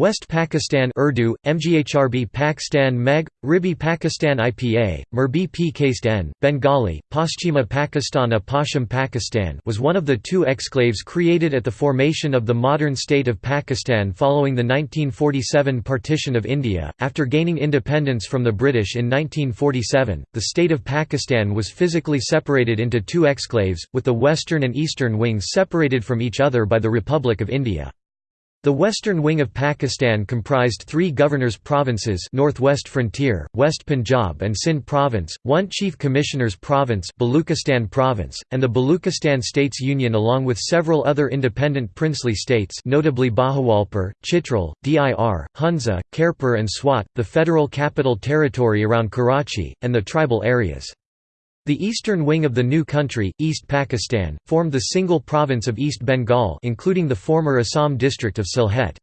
West Pakistan Urdu, Mghrb Pakistan Meg, Ribi Pakistan IPA, Murbi Pakistan, Bengali, Paschima Pakistana Pashim Pakistan was one of the two exclaves created at the formation of the modern state of Pakistan following the 1947 partition of India. After gaining independence from the British in 1947, the state of Pakistan was physically separated into two exclaves, with the western and eastern wings separated from each other by the Republic of India. The western wing of Pakistan comprised three governors' provinces Northwest Frontier, West Punjab and Sindh Province, one Chief Commissioner's Province Baluchistan Province, and the Baluchistan States Union along with several other independent princely states notably Bahawalpur, Chitral, Dir, Hunza, Khairpur and Swat, the Federal Capital Territory around Karachi, and the tribal areas. The eastern wing of the new country, East Pakistan, formed the single province of East Bengal including the former Assam district of Sylhet.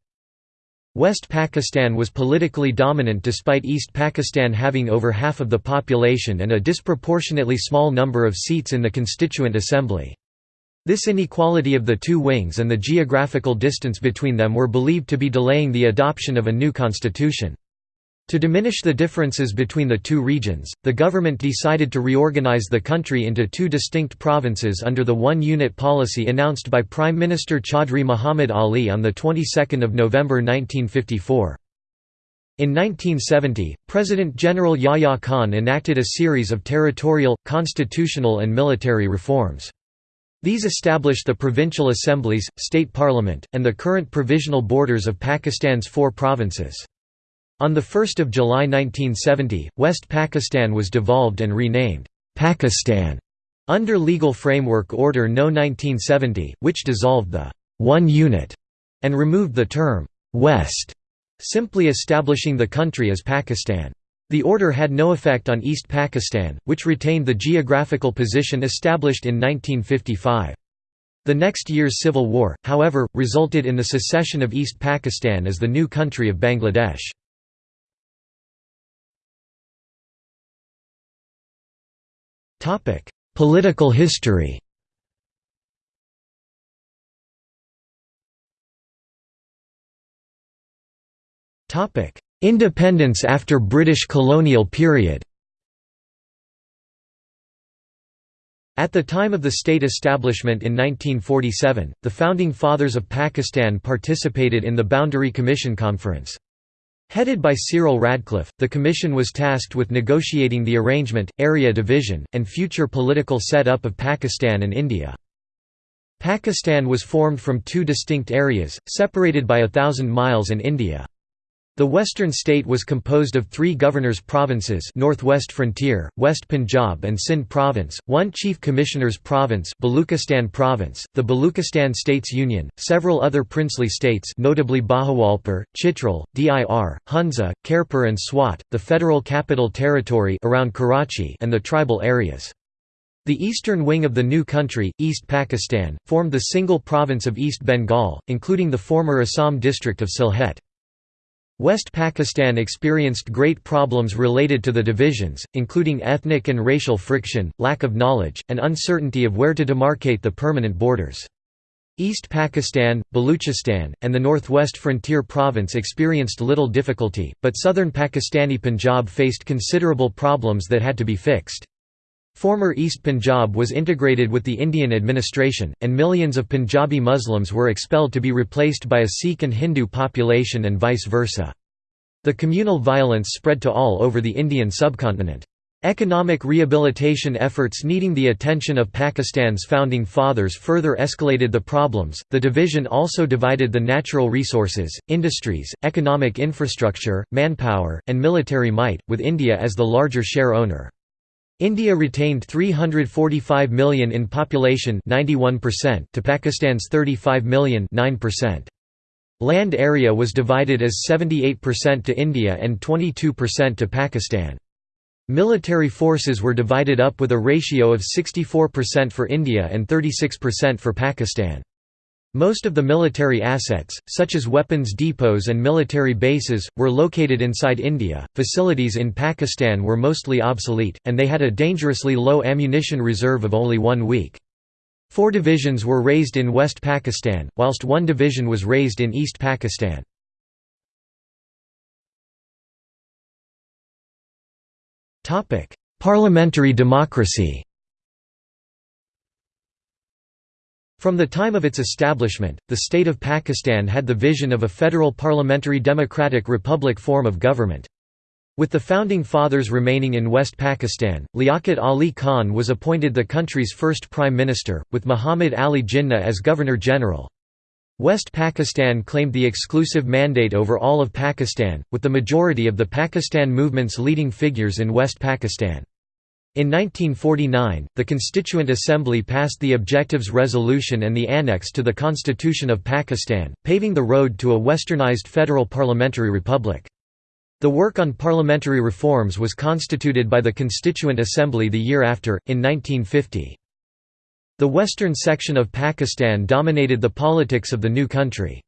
West Pakistan was politically dominant despite East Pakistan having over half of the population and a disproportionately small number of seats in the Constituent Assembly. This inequality of the two wings and the geographical distance between them were believed to be delaying the adoption of a new constitution. To diminish the differences between the two regions, the government decided to reorganize the country into two distinct provinces under the one-unit policy announced by Prime Minister Chaudhry Muhammad Ali on the 22nd of November 1954. In 1970, President General Yahya Khan enacted a series of territorial, constitutional and military reforms. These established the provincial assemblies, state parliament, and the current provisional borders of Pakistan's four provinces. On 1 July 1970, West Pakistan was devolved and renamed, Pakistan, under Legal Framework Order No. 1970, which dissolved the one unit and removed the term West, simply establishing the country as Pakistan. The order had no effect on East Pakistan, which retained the geographical position established in 1955. The next year's civil war, however, resulted in the secession of East Pakistan as the new country of Bangladesh. Topic: Political history. Topic: Independence after British colonial period. At the time of the state establishment in 1947, the Founding Fathers of Pakistan participated in the Boundary Commission Conference. Headed by Cyril Radcliffe, the commission was tasked with negotiating the arrangement, area division, and future political set-up of Pakistan and India. Pakistan was formed from two distinct areas, separated by a thousand miles and India. The western state was composed of three governors' provinces Northwest Frontier, West Punjab and Sindh Province, one Chief Commissioner's Province Baluchistan Province, the Baluchistan States Union, several other princely states notably Bahawalpur, Chitral, Dir, Hunza, Khairpur and Swat, the Federal Capital Territory around Karachi and the tribal areas. The eastern wing of the new country, East Pakistan, formed the single province of East Bengal, including the former Assam district of Sylhet. West Pakistan experienced great problems related to the divisions, including ethnic and racial friction, lack of knowledge, and uncertainty of where to demarcate the permanent borders. East Pakistan, Baluchistan, and the Northwest Frontier Province experienced little difficulty, but southern Pakistani Punjab faced considerable problems that had to be fixed. Former East Punjab was integrated with the Indian administration, and millions of Punjabi Muslims were expelled to be replaced by a Sikh and Hindu population and vice versa. The communal violence spread to all over the Indian subcontinent. Economic rehabilitation efforts needing the attention of Pakistan's founding fathers further escalated the problems. The division also divided the natural resources, industries, economic infrastructure, manpower, and military might, with India as the larger share owner. India retained 345 million in population 91% to Pakistan's 35 million 9%. Land area was divided as 78% to India and 22% to Pakistan. Military forces were divided up with a ratio of 64% for India and 36% for Pakistan. Most of the military assets, such as weapons depots and military bases, were located inside India. Facilities in Pakistan were mostly obsolete, and they had a dangerously low ammunition reserve of only one week. Four divisions were raised in West Pakistan, whilst one division was raised in East Pakistan. Parliamentary democracy From the time of its establishment, the state of Pakistan had the vision of a federal parliamentary democratic republic form of government. With the founding fathers remaining in West Pakistan, Liaquat Ali Khan was appointed the country's first prime minister, with Muhammad Ali Jinnah as governor-general. West Pakistan claimed the exclusive mandate over all of Pakistan, with the majority of the Pakistan movement's leading figures in West Pakistan. In 1949, the Constituent Assembly passed the Objectives Resolution and the Annex to the Constitution of Pakistan, paving the road to a westernized federal parliamentary republic. The work on parliamentary reforms was constituted by the Constituent Assembly the year after, in 1950. The western section of Pakistan dominated the politics of the new country.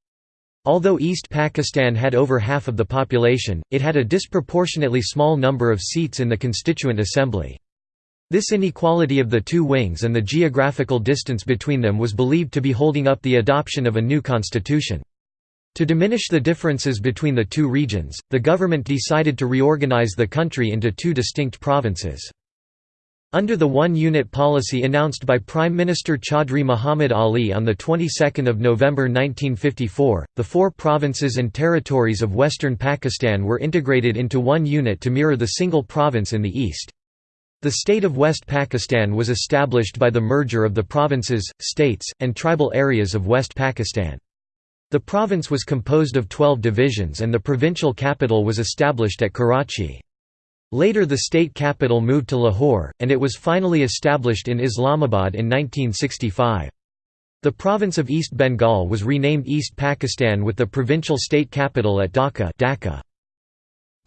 Although East Pakistan had over half of the population, it had a disproportionately small number of seats in the Constituent Assembly. This inequality of the two wings and the geographical distance between them was believed to be holding up the adoption of a new constitution. To diminish the differences between the two regions, the government decided to reorganize the country into two distinct provinces. Under the one-unit policy announced by Prime Minister Chaudhry Muhammad Ali on the 22nd of November 1954, the four provinces and territories of western Pakistan were integrated into one unit to mirror the single province in the east. The state of West Pakistan was established by the merger of the provinces, states, and tribal areas of West Pakistan. The province was composed of 12 divisions and the provincial capital was established at Karachi. Later the state capital moved to Lahore, and it was finally established in Islamabad in 1965. The province of East Bengal was renamed East Pakistan with the provincial state capital at Dhaka Dhaka.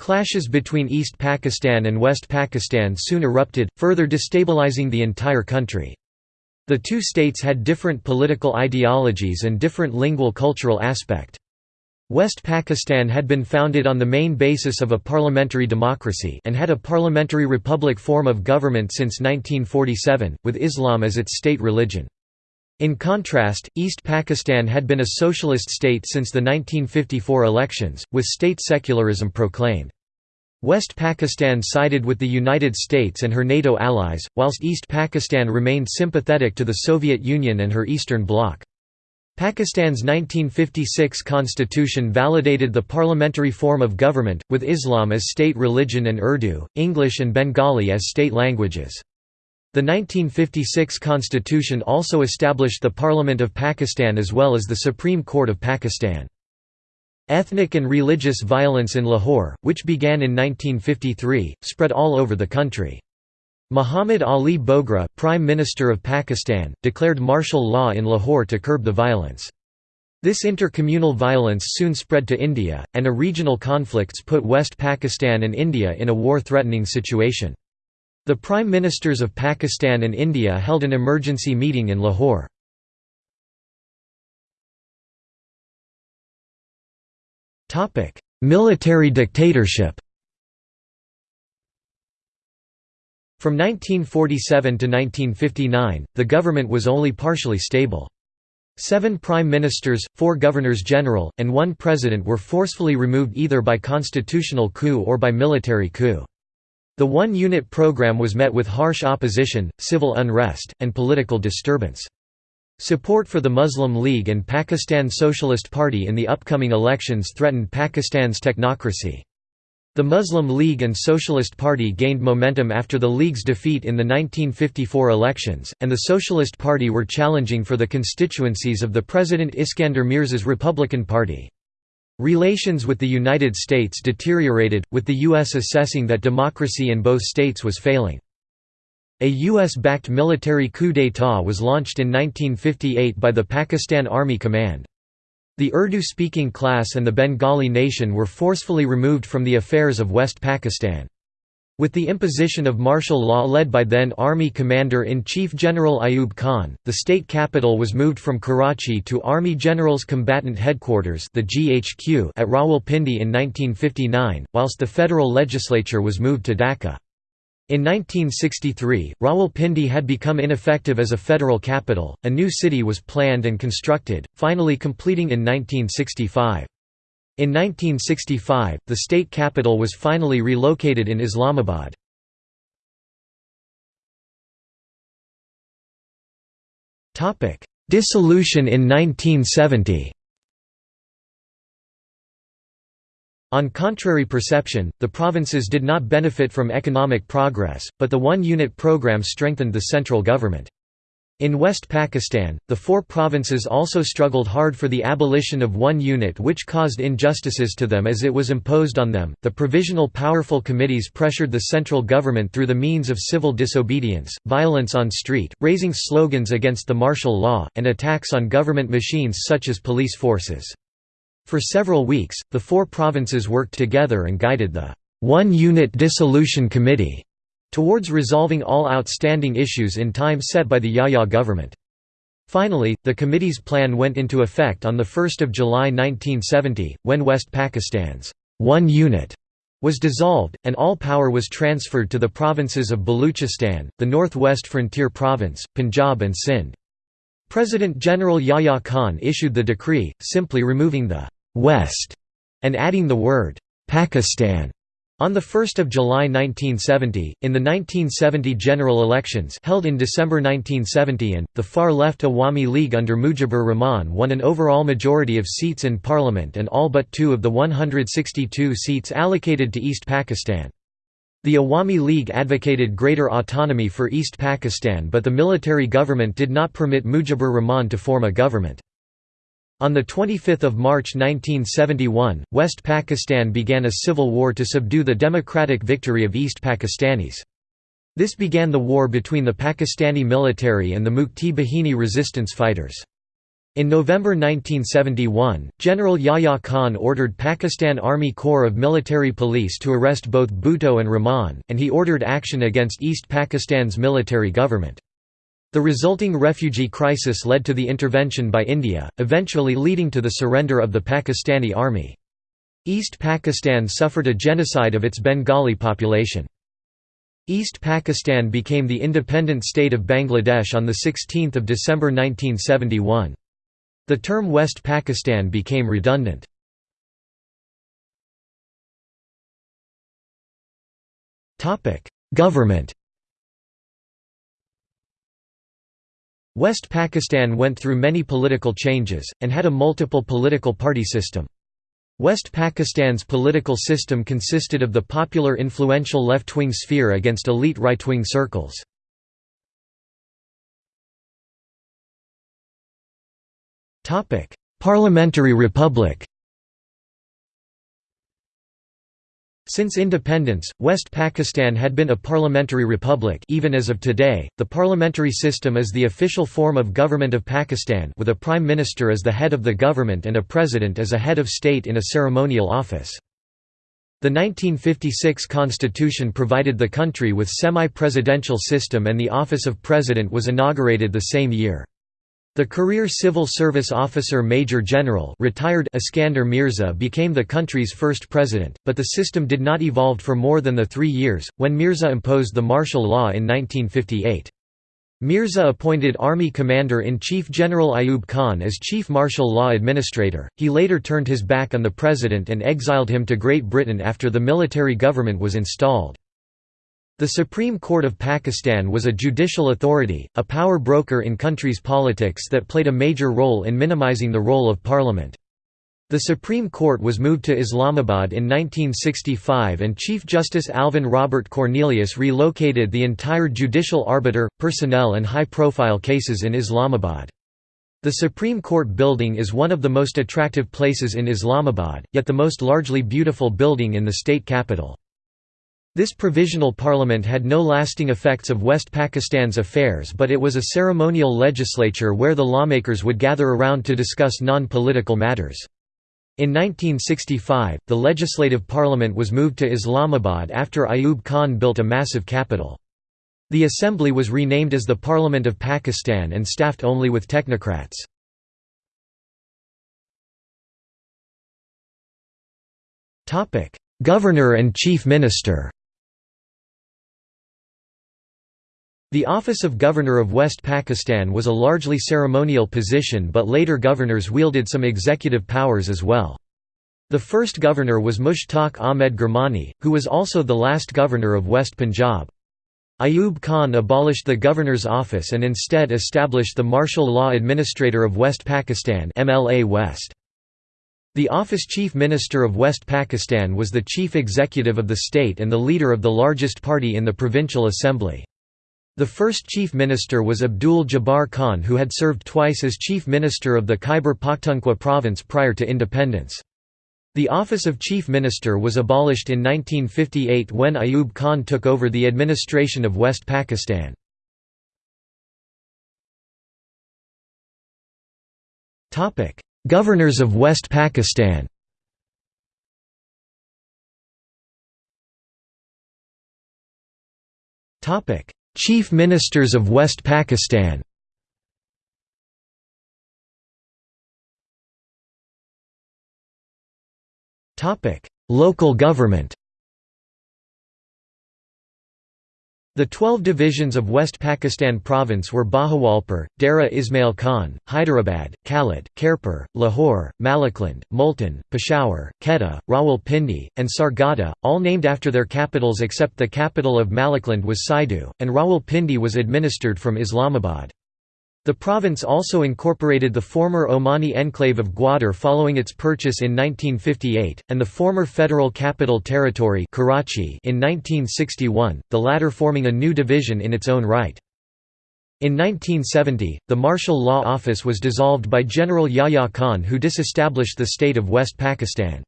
Clashes between East Pakistan and West Pakistan soon erupted, further destabilizing the entire country. The two states had different political ideologies and different lingual cultural aspect. West Pakistan had been founded on the main basis of a parliamentary democracy and had a parliamentary republic form of government since 1947, with Islam as its state religion. In contrast, East Pakistan had been a socialist state since the 1954 elections, with state secularism proclaimed. West Pakistan sided with the United States and her NATO allies, whilst East Pakistan remained sympathetic to the Soviet Union and her Eastern Bloc. Pakistan's 1956 constitution validated the parliamentary form of government, with Islam as state religion and Urdu, English and Bengali as state languages. The 1956 constitution also established the Parliament of Pakistan as well as the Supreme Court of Pakistan. Ethnic and religious violence in Lahore, which began in 1953, spread all over the country. Muhammad Ali Bogra, Prime Minister of Pakistan, declared martial law in Lahore to curb the violence. This intercommunal violence soon spread to India, and a regional conflicts put West Pakistan and India in a war-threatening situation. The Prime Ministers of Pakistan and India held an emergency meeting in Lahore. Military dictatorship From 1947 to 1959, the government was only partially stable. Seven prime ministers, four governors-general, and one president were forcefully removed either by constitutional coup or by military coup. The one-unit program was met with harsh opposition, civil unrest, and political disturbance. Support for the Muslim League and Pakistan Socialist Party in the upcoming elections threatened Pakistan's technocracy. The Muslim League and Socialist Party gained momentum after the League's defeat in the 1954 elections, and the Socialist Party were challenging for the constituencies of the President Iskander Mirza's Republican Party. Relations with the United States deteriorated, with the U.S. assessing that democracy in both states was failing. A U.S.-backed military coup d'état was launched in 1958 by the Pakistan Army Command. The Urdu-speaking class and the Bengali nation were forcefully removed from the affairs of West Pakistan. With the imposition of martial law led by then Army Commander-in-Chief General Ayub Khan, the state capital was moved from Karachi to Army General's Combatant Headquarters the GHQ at Rawalpindi in 1959, whilst the federal legislature was moved to Dhaka. In 1963, Rawalpindi had become ineffective as a federal capital, a new city was planned and constructed, finally completing in 1965. In 1965, the state capital was finally relocated in Islamabad. Dissolution in 1970 On contrary perception, the provinces did not benefit from economic progress, but the one-unit program strengthened the central government. In West Pakistan, the four provinces also struggled hard for the abolition of one unit which caused injustices to them as it was imposed on them. The provisional powerful committees pressured the central government through the means of civil disobedience, violence on street, raising slogans against the martial law, and attacks on government machines such as police forces. For several weeks, the four provinces worked together and guided the One Unit Dissolution Committee towards resolving all outstanding issues in time set by the Yahya government. Finally, the committee's plan went into effect on 1 July 1970, when West Pakistan's one unit was dissolved, and all power was transferred to the provinces of Baluchistan, the northwest frontier province, Punjab and Sindh. President General Yahya Khan issued the decree, simply removing the «West» and adding the word «Pakistan» On 1 July 1970, in the 1970 general elections held in December 1970 and, the far-left Awami League under Mujibur Rahman won an overall majority of seats in parliament and all but two of the 162 seats allocated to East Pakistan. The Awami League advocated greater autonomy for East Pakistan but the military government did not permit Mujibur Rahman to form a government. On 25 March 1971, West Pakistan began a civil war to subdue the democratic victory of East Pakistanis. This began the war between the Pakistani military and the Mukti Bahini resistance fighters. In November 1971, General Yahya Khan ordered Pakistan Army Corps of Military Police to arrest both Bhutto and Rahman, and he ordered action against East Pakistan's military government. The resulting refugee crisis led to the intervention by India, eventually leading to the surrender of the Pakistani army. East Pakistan suffered a genocide of its Bengali population. East Pakistan became the independent state of Bangladesh on 16 December 1971. The term West Pakistan became redundant. Government West Pakistan went through many political changes, and had a multiple political party system. West Pakistan's political system consisted of the popular influential left-wing sphere against elite right-wing circles. Parliamentary republic Since independence, West Pakistan had been a parliamentary republic even as of today. The parliamentary system is the official form of government of Pakistan with a prime minister as the head of the government and a president as a head of state in a ceremonial office. The 1956 constitution provided the country with semi-presidential system and the office of president was inaugurated the same year. The career civil service officer Major General retired Iskander Mirza became the country's first president, but the system did not evolve for more than the three years, when Mirza imposed the martial law in 1958. Mirza appointed Army Commander-in-Chief General Ayub Khan as Chief Martial Law Administrator, he later turned his back on the president and exiled him to Great Britain after the military government was installed. The Supreme Court of Pakistan was a judicial authority, a power broker in country's politics that played a major role in minimizing the role of parliament. The Supreme Court was moved to Islamabad in 1965 and Chief Justice Alvin Robert Cornelius relocated the entire judicial arbiter, personnel and high-profile cases in Islamabad. The Supreme Court building is one of the most attractive places in Islamabad, yet the most largely beautiful building in the state capital. This provisional parliament had no lasting effects of West Pakistan's affairs but it was a ceremonial legislature where the lawmakers would gather around to discuss non-political matters. In 1965, the legislative parliament was moved to Islamabad after Ayub Khan built a massive capital. The assembly was renamed as the Parliament of Pakistan and staffed only with technocrats. Governor and Chief Minister The office of Governor of West Pakistan was a largely ceremonial position but later governors wielded some executive powers as well. The first governor was Mushtaq Ahmed Gurmani, who was also the last governor of West Punjab. Ayub Khan abolished the governor's office and instead established the Martial Law Administrator of West Pakistan MLA West. The office Chief Minister of West Pakistan was the chief executive of the state and the leader of the largest party in the provincial assembly. The first chief minister was Abdul Jabbar Khan who had served twice as chief minister of the Khyber Pakhtunkhwa province prior to independence. The office of chief minister was abolished in 1958 when Ayub Khan took over the administration of West Pakistan. Governors of West Pakistan Chief Ministers of West Pakistan. Local government The twelve divisions of West Pakistan Province were Bahawalpur, Dera Ismail Khan, Hyderabad, Kalat, Khairpur, Lahore, Malakand, Multan, Peshawar, Quetta, Rawalpindi, and Sargodha, all named after their capitals except the capital of Malakand was Saidu, and Rawalpindi was administered from Islamabad. The province also incorporated the former Omani enclave of Gwadar following its purchase in 1958, and the former Federal Capital Territory Karachi in 1961, the latter forming a new division in its own right. In 1970, the Martial Law Office was dissolved by General Yahya Khan who disestablished the state of West Pakistan.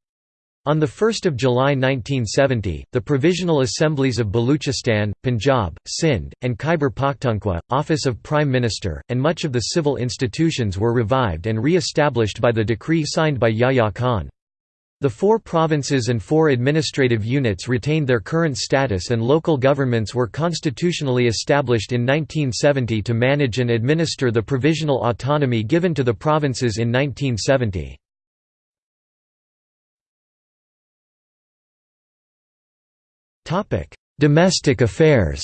On 1 July 1970, the Provisional Assemblies of Baluchistan, Punjab, Sindh, and Khyber Pakhtunkhwa, Office of Prime Minister, and much of the civil institutions were revived and re-established by the decree signed by Yahya Khan. The four provinces and four administrative units retained their current status and local governments were constitutionally established in 1970 to manage and administer the provisional autonomy given to the provinces in 1970. Topic: Domestic affairs.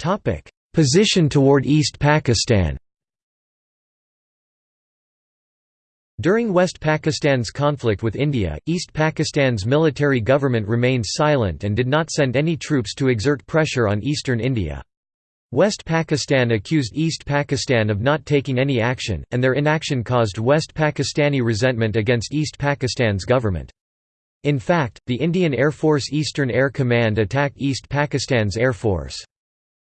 Topic: Position toward East Pakistan. During West Pakistan's conflict with India, East Pakistan's military government remained silent and did not send any troops to exert pressure on eastern India. West Pakistan accused East Pakistan of not taking any action, and their inaction caused West Pakistani resentment against East Pakistan's government. In fact, the Indian Air Force Eastern Air Command attacked East Pakistan's Air Force.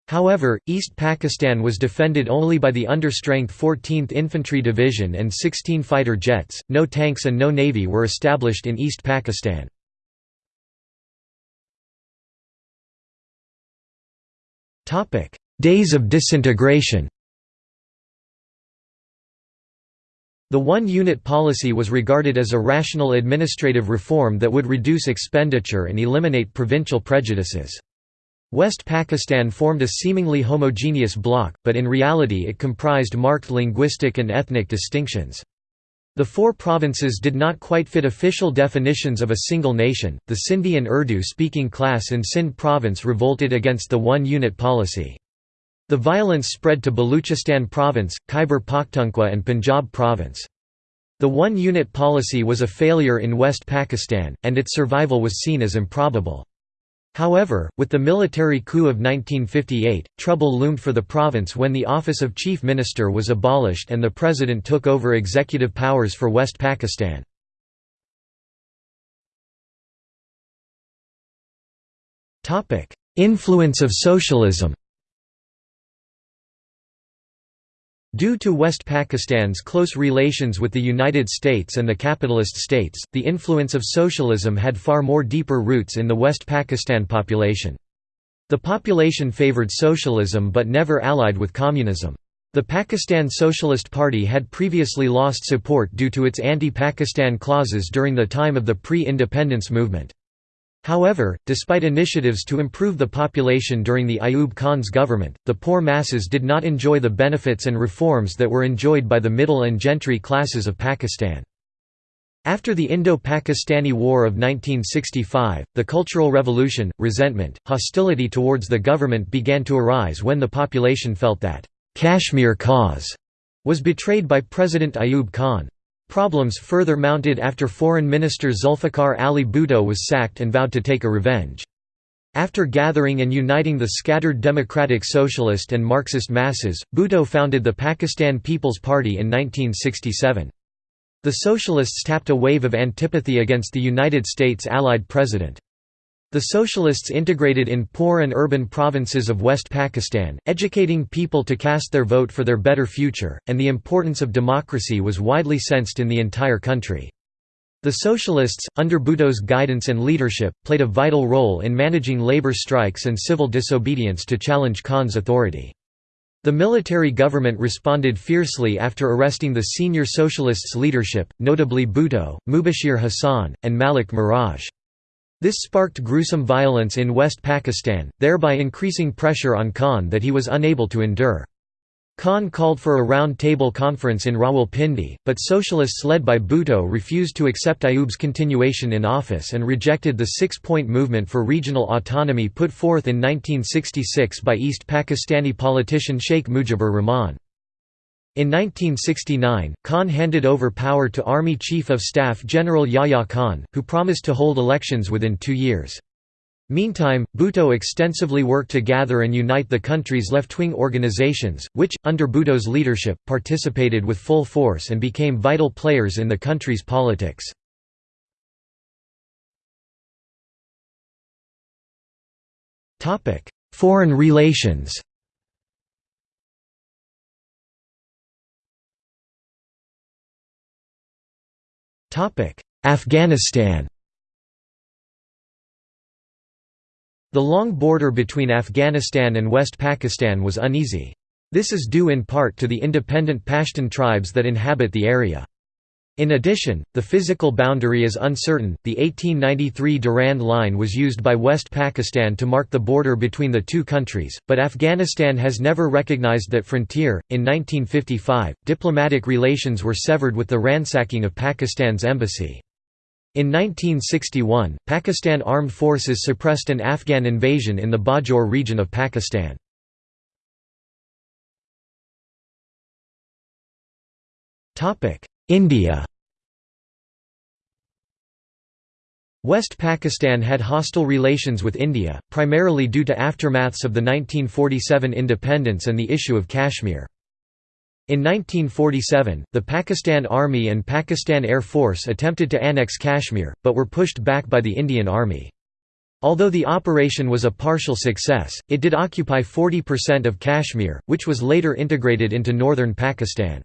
However, East Pakistan was defended only by the understrength 14th Infantry Division and 16 fighter jets, no tanks and no navy were established in East Pakistan. Days of disintegration The one-unit policy was regarded as a rational administrative reform that would reduce expenditure and eliminate provincial prejudices. West Pakistan formed a seemingly homogeneous bloc, but in reality it comprised marked linguistic and ethnic distinctions. The four provinces did not quite fit official definitions of a single nation. The Sindhi and Urdu speaking class in Sindh province revolted against the one unit policy. The violence spread to Baluchistan province, Khyber Pakhtunkhwa and Punjab province. The one-unit policy was a failure in West Pakistan, and its survival was seen as improbable. However, with the military coup of 1958, trouble loomed for the province when the office of chief minister was abolished and the president took over executive powers for West Pakistan. Influence of socialism Due to West Pakistan's close relations with the United States and the capitalist states, the influence of socialism had far more deeper roots in the West Pakistan population. The population favored socialism but never allied with communism. The Pakistan Socialist Party had previously lost support due to its anti-Pakistan clauses during the time of the pre-independence movement. However, despite initiatives to improve the population during the Ayub Khan's government, the poor masses did not enjoy the benefits and reforms that were enjoyed by the middle and gentry classes of Pakistan. After the Indo-Pakistani War of 1965, the Cultural Revolution, resentment, hostility towards the government began to arise when the population felt that, "'Kashmir cause' was betrayed by President Ayub Khan. Problems further mounted after Foreign Minister Zulfikar Ali Bhutto was sacked and vowed to take a revenge. After gathering and uniting the scattered democratic socialist and Marxist masses, Bhutto founded the Pakistan People's Party in 1967. The socialists tapped a wave of antipathy against the United States allied president. The socialists integrated in poor and urban provinces of West Pakistan, educating people to cast their vote for their better future, and the importance of democracy was widely sensed in the entire country. The Socialists, under Bhutto's guidance and leadership, played a vital role in managing labor strikes and civil disobedience to challenge Khan's authority. The military government responded fiercely after arresting the senior socialists' leadership, notably Bhutto, Mubashir Hassan, and Malik Miraj. This sparked gruesome violence in West Pakistan, thereby increasing pressure on Khan that he was unable to endure. Khan called for a round-table conference in Rawalpindi, but socialists led by Bhutto refused to accept Ayub's continuation in office and rejected the six-point movement for regional autonomy put forth in 1966 by East Pakistani politician Sheikh Mujibur Rahman. In 1969, Khan handed over power to Army Chief of Staff General Yahya Khan, who promised to hold elections within two years. Meantime, Bhutto extensively worked to gather and unite the country's left-wing organizations, which, under Bhutto's leadership, participated with full force and became vital players in the country's politics. Foreign relations Afghanistan The long border between Afghanistan and West Pakistan was uneasy. This is due in part to the independent Pashtun tribes that inhabit the area. In addition, the physical boundary is uncertain. The 1893 Durand Line was used by West Pakistan to mark the border between the two countries, but Afghanistan has never recognized that frontier. In 1955, diplomatic relations were severed with the ransacking of Pakistan's embassy. In 1961, Pakistan Armed Forces suppressed an Afghan invasion in the Bajaur region of Pakistan. India West Pakistan had hostile relations with India, primarily due to aftermaths of the 1947 independence and the issue of Kashmir. In 1947, the Pakistan Army and Pakistan Air Force attempted to annex Kashmir, but were pushed back by the Indian Army. Although the operation was a partial success, it did occupy 40% of Kashmir, which was later integrated into northern Pakistan.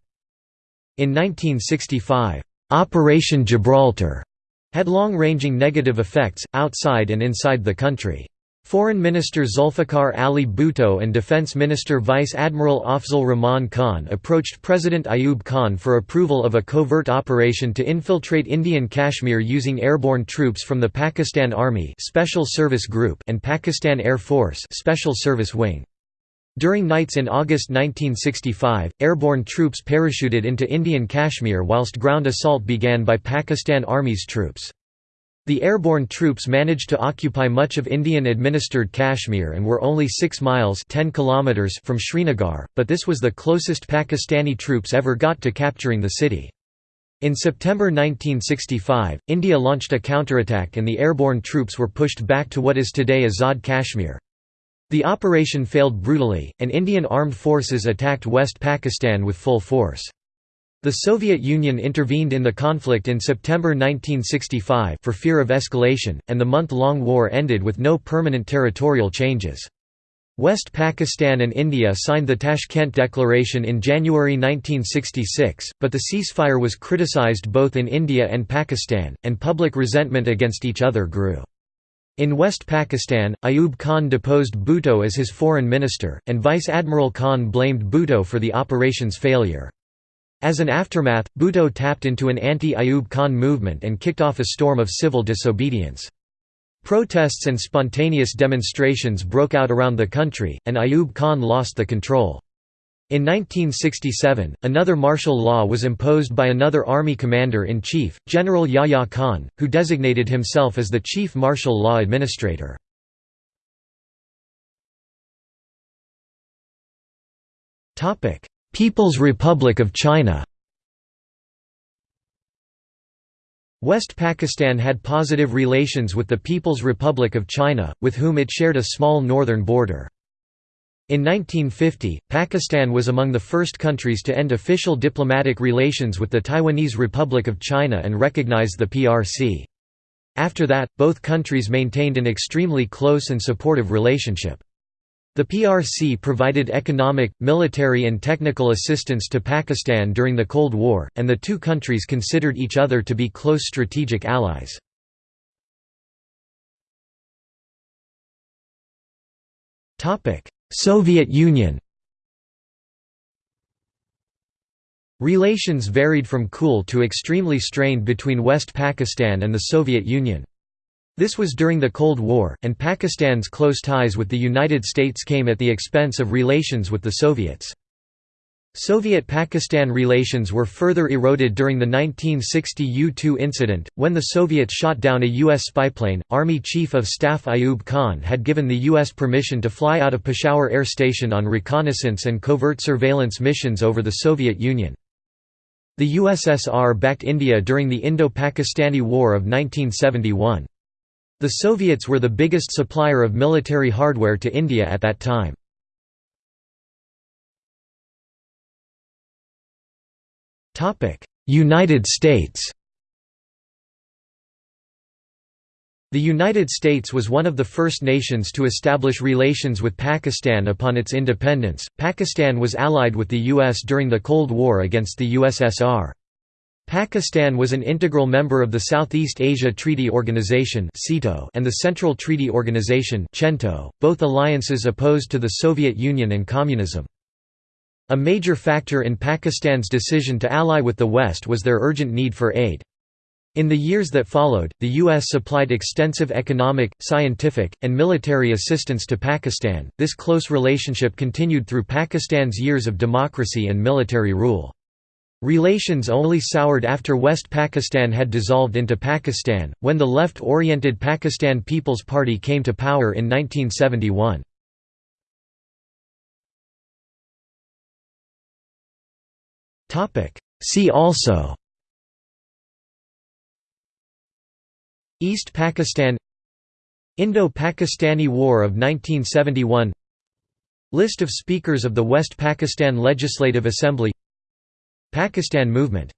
In 1965, Operation Gibraltar had long-ranging negative effects, outside and inside the country. Foreign Minister Zulfikar Ali Bhutto and Defense Minister Vice Admiral Afzal Rahman Khan approached President Ayub Khan for approval of a covert operation to infiltrate Indian Kashmir using airborne troops from the Pakistan Army Special Service Group and Pakistan Air Force Special Service Wing. During nights in August 1965, airborne troops parachuted into Indian Kashmir whilst ground assault began by Pakistan Army's troops. The airborne troops managed to occupy much of Indian-administered Kashmir and were only 6 miles 10 kilometers from Srinagar, but this was the closest Pakistani troops ever got to capturing the city. In September 1965, India launched a counterattack and the airborne troops were pushed back to what is today Azad Kashmir. The operation failed brutally, and Indian armed forces attacked West Pakistan with full force. The Soviet Union intervened in the conflict in September 1965 for fear of escalation, and the month-long war ended with no permanent territorial changes. West Pakistan and India signed the Tashkent Declaration in January 1966, but the ceasefire was criticized both in India and Pakistan, and public resentment against each other grew. In West Pakistan, Ayub Khan deposed Bhutto as his foreign minister, and Vice Admiral Khan blamed Bhutto for the operation's failure. As an aftermath, Bhutto tapped into an anti-Ayub Khan movement and kicked off a storm of civil disobedience. Protests and spontaneous demonstrations broke out around the country, and Ayub Khan lost the control. In 1967, another martial law was imposed by another army commander-in-chief, General Yahya Khan, who designated himself as the chief martial law administrator. People's Republic of China West Pakistan had positive relations with the People's Republic of China, with whom it shared a small northern border. In 1950, Pakistan was among the first countries to end official diplomatic relations with the Taiwanese Republic of China and recognize the PRC. After that, both countries maintained an extremely close and supportive relationship. The PRC provided economic, military and technical assistance to Pakistan during the Cold War, and the two countries considered each other to be close strategic allies. Soviet Union Relations varied from cool to extremely strained between West Pakistan and the Soviet Union. This was during the Cold War, and Pakistan's close ties with the United States came at the expense of relations with the Soviets. Soviet-Pakistan relations were further eroded during the 1960 U-2 incident, when the Soviets shot down a U.S. spyplane. Army Chief of Staff Ayub Khan had given the U.S. permission to fly out of Peshawar Air Station on reconnaissance and covert surveillance missions over the Soviet Union. The USSR backed India during the Indo-Pakistani War of 1971. The Soviets were the biggest supplier of military hardware to India at that time. United States The United States was one of the first nations to establish relations with Pakistan upon its independence. Pakistan was allied with the U.S. during the Cold War against the USSR. Pakistan was an integral member of the Southeast Asia Treaty Organization and the Central Treaty Organization both alliances opposed to the Soviet Union and Communism. A major factor in Pakistan's decision to ally with the West was their urgent need for aid. In the years that followed, the U.S. supplied extensive economic, scientific, and military assistance to Pakistan. This close relationship continued through Pakistan's years of democracy and military rule. Relations only soured after West Pakistan had dissolved into Pakistan, when the left-oriented Pakistan People's Party came to power in 1971. See also East Pakistan Indo-Pakistani War of 1971 List of Speakers of the West Pakistan Legislative Assembly Pakistan Movement